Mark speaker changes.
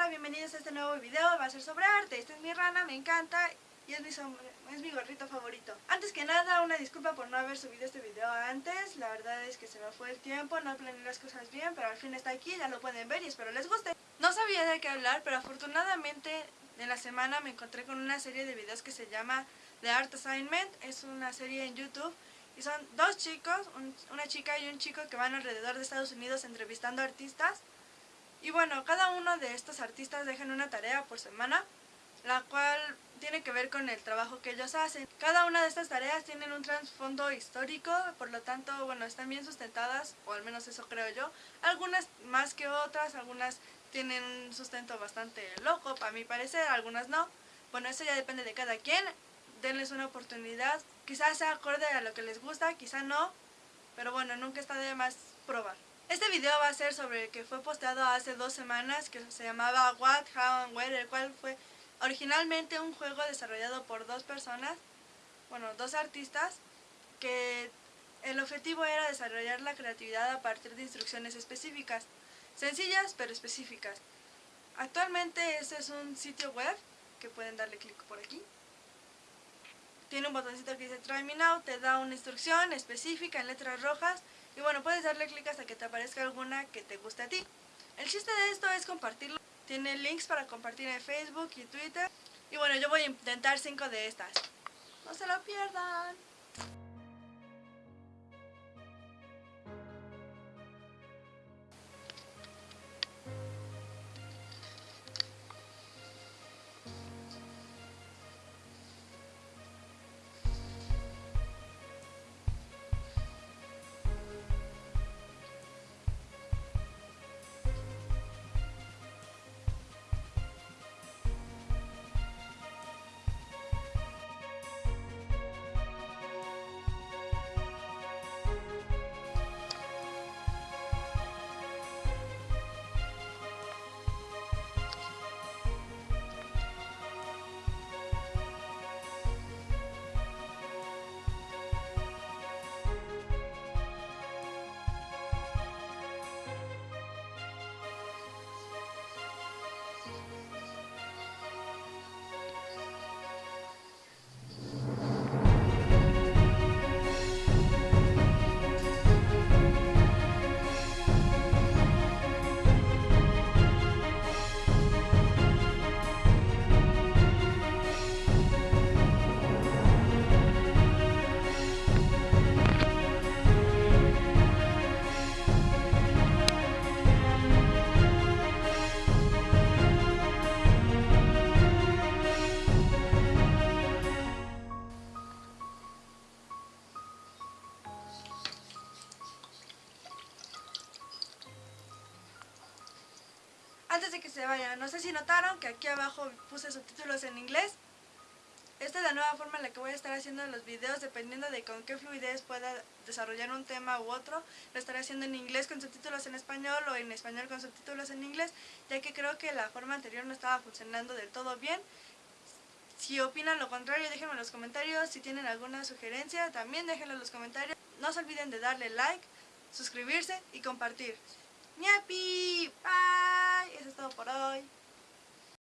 Speaker 1: hola, bienvenidos a este nuevo video, va a ser sobre arte, esta es mi rana, me encanta y es mi, es mi gorrito favorito. Antes que nada, una disculpa por no haber subido este video antes, la verdad es que se me fue el tiempo, no planeé las cosas bien, pero al fin está aquí, ya lo pueden ver y espero les guste. No sabía de qué hablar, pero afortunadamente en la semana me encontré con una serie de videos que se llama The Art Assignment, es una serie en YouTube y son dos chicos, una chica y un chico que van alrededor de Estados Unidos entrevistando artistas y bueno, cada uno de estos artistas dejan una tarea por semana, la cual tiene que ver con el trabajo que ellos hacen. Cada una de estas tareas tienen un trasfondo histórico, por lo tanto, bueno, están bien sustentadas, o al menos eso creo yo. Algunas más que otras, algunas tienen un sustento bastante loco, para mi parecer, algunas no. Bueno, eso ya depende de cada quien. Denles una oportunidad. Quizás sea acorde a lo que les gusta, quizá no. Pero bueno, nunca está de más probar. Este video va a ser sobre el que fue posteado hace dos semanas, que se llamaba What, How and Where, el cual fue originalmente un juego desarrollado por dos personas, bueno, dos artistas, que el objetivo era desarrollar la creatividad a partir de instrucciones específicas, sencillas pero específicas. Actualmente este es un sitio web, que pueden darle clic por aquí. Tiene un botoncito que dice Try Me Now, te da una instrucción específica en letras rojas y bueno, puedes darle clic hasta que te aparezca alguna que te guste a ti. El chiste de esto es compartirlo. Tiene links para compartir en Facebook y Twitter. Y bueno, yo voy a intentar cinco de estas. No se lo pierdan. Antes de que se vayan, no sé si notaron que aquí abajo puse subtítulos en inglés. Esta es la nueva forma en la que voy a estar haciendo los videos dependiendo de con qué fluidez pueda desarrollar un tema u otro. Lo estaré haciendo en inglés con subtítulos en español o en español con subtítulos en inglés, ya que creo que la forma anterior no estaba funcionando del todo bien. Si opinan lo contrario, déjenme en los comentarios. Si tienen alguna sugerencia, también déjenlo en los comentarios. No se olviden de darle like, suscribirse y compartir. ¡Ñapi! ¡Bye! Eso es todo por hoy.